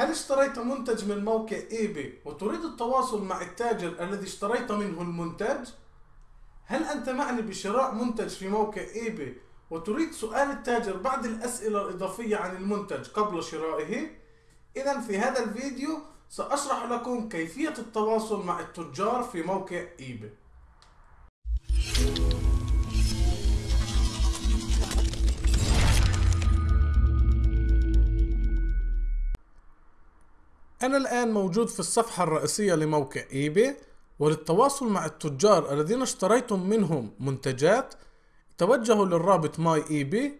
هل اشتريت منتج من موقع eBay وتريد التواصل مع التاجر الذي اشتريت منه المنتج؟ هل أنت معني بشراء منتج في موقع eBay وتريد سؤال التاجر بعض الأسئلة الإضافية عن المنتج قبل شرائه؟ إذا في هذا الفيديو سأشرح لكم كيفية التواصل مع التجار في موقع eBay أنا الآن موجود في الصفحة الرئيسية لموقع إيباي وللتواصل مع التجار الذين اشتريتم منهم منتجات. توجهوا للرابط My eBay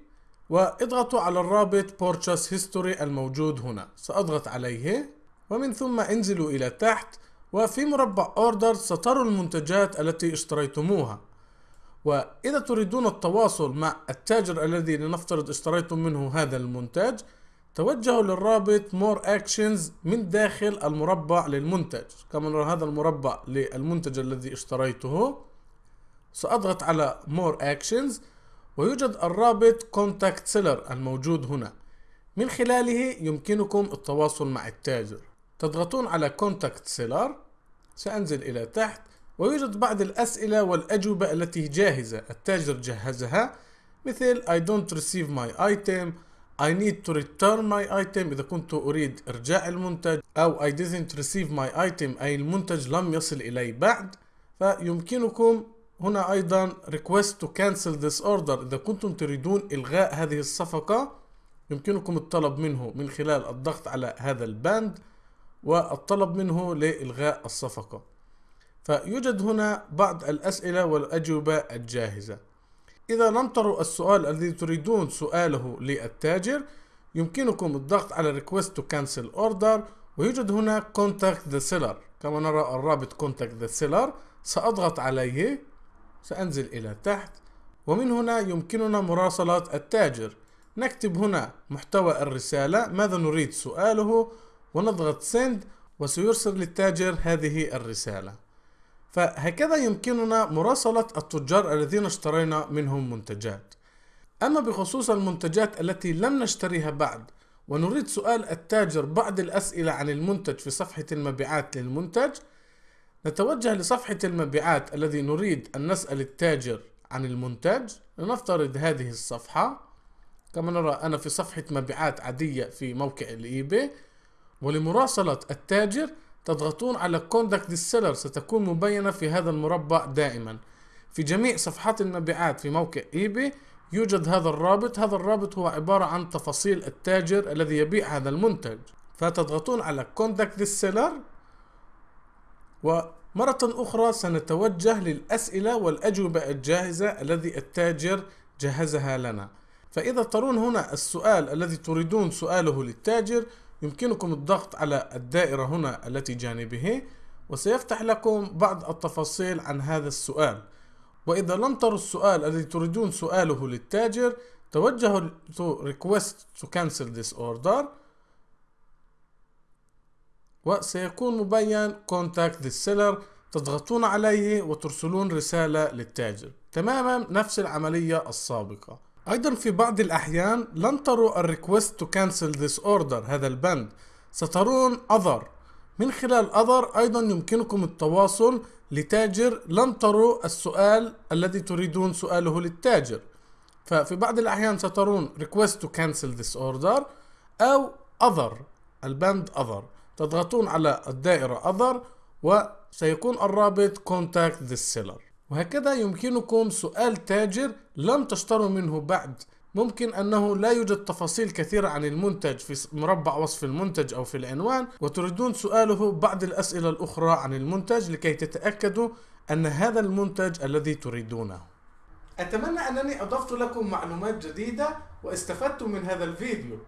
واضغطوا على الرابط Purchase History الموجود هنا. سأضغط عليه ومن ثم انزلوا إلى تحت وفي مربع Order ستروا المنتجات التي اشتريتموها. وإذا تريدون التواصل مع التاجر الذي لنفترض اشتريتم منه هذا المنتج توجهوا للرابط More Actions من داخل المربع للمنتج. كما نرى هذا المربع للمنتج الذي اشتريته. سأضغط على More Actions ويوجد الرابط Contact Seller الموجود هنا. من خلاله يمكنكم التواصل مع التاجر. تضغطون على Contact Seller سأنزل إلى تحت ويوجد بعض الأسئلة والأجوبة التي جاهزة. التاجر جهزها مثل I don't receive my item I need to return my item. إذا كنت أريد إرجاع المنتج أو I didn't receive my item أي المنتج لم يصل إلي بعد فيمكنكم هنا أيضا request to cancel this order. إذا كنتم تريدون إلغاء هذه الصفقة يمكنكم الطلب منه من خلال الضغط على هذا الباند والطلب منه لإلغاء الصفقة. فيوجد هنا بعض الأسئلة والأجوبة الجاهزة. إذا لم تروا السؤال الذي تريدون سؤاله للتاجر يمكنكم الضغط على Request to Cancel Order ويوجد هنا Contact the Seller. كما نرى الرابط Contact the Seller سأضغط عليه سأنزل إلى تحت ومن هنا يمكننا مراسلة التاجر. نكتب هنا محتوى الرسالة ماذا نريد سؤاله؟ ونضغط Send وسيرسل للتاجر هذه الرسالة. فهكذا يمكننا مراسلة التجار الذين اشترينا منهم منتجات. أما بخصوص المنتجات التي لم نشتريها بعد ونريد سؤال التاجر بعض الأسئلة عن المنتج في صفحة المبيعات للمنتج نتوجه لصفحة المبيعات الذي نريد أن نسأل التاجر عن المنتج. لنفترض هذه الصفحة. كما نرى أنا في صفحة مبيعات عادية في موقع الإيباي. ولمراسلة التاجر تضغطون على the Seller ستكون مبينة في هذا المربع دائما. في جميع صفحات المبيعات في موقع ايباي يوجد هذا الرابط. هذا الرابط هو عبارة عن تفاصيل التاجر الذي يبيع هذا المنتج. فتضغطون على the Seller ومرة أخرى سنتوجه للأسئلة والأجوبة الجاهزة الذي التاجر جهزها لنا. فإذا ترون هنا السؤال الذي تريدون سؤاله للتاجر يمكنكم الضغط على الدائرة هنا التي جانبه وسيفتح لكم بعض التفاصيل عن هذا السؤال. وإذا لم تروا السؤال الذي تريدون سؤاله للتاجر توجهوا to request to cancel this order وسيكون مبين contact the seller تضغطون عليه وترسلون رسالة للتاجر. تماما نفس العملية السابقة. أيضا في بعض الأحيان لن تروا ال request to cancel this order هذا البند. سترون other من خلال other أيضا يمكنكم التواصل لتاجر لم تروا السؤال الذي تريدون سؤاله للتاجر. ففي بعض الأحيان سترون request to cancel this order أو other البند other تضغطون على الدائرة other وسيكون الرابط contact the seller وهكذا يمكنكم سؤال تاجر لم تشتروا منه بعد. ممكن أنه لا يوجد تفاصيل كثيرة عن المنتج في مربع وصف المنتج أو في العنوان وتريدون سؤاله بعض الأسئلة الأخرى عن المنتج لكي تتأكدوا أن هذا المنتج الذي تريدونه. أتمنى أنني أضفت لكم معلومات جديدة واستفدتم من هذا الفيديو.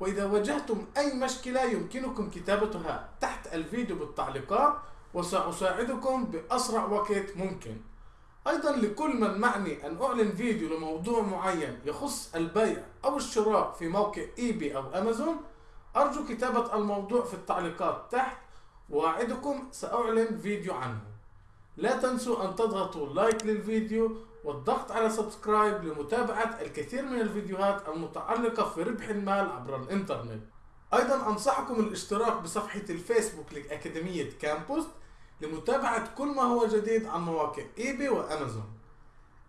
وإذا واجهتم أي مشكلة يمكنكم كتابتها تحت الفيديو بالتعليقات وسأساعدكم بأسرع وقت ممكن. أيضا لكل من معني أن أعمل فيديو لموضوع معين يخص البيع أو الشراء في موقع ايباي أو أمازون أرجو كتابة الموضوع في التعليقات تحت وأعدكم سأعمل فيديو عنه. لا تنسوا أن تضغطوا like للفيديو والضغط على subscribe لمتابعة الكثير من الفيديوهات المتعلقة في ربح المال عبر الإنترنت. أيضا أنصحكم الاشتراك بصفحة الفيسبوك لأكاديمية كامبوست لمتابعة كل ما هو جديد عن مواقع إيباي وأمازون.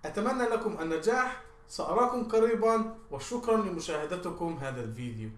أتمنى لكم النجاح سأراكم قريبا وشكرا لمشاهدتكم هذا الفيديو.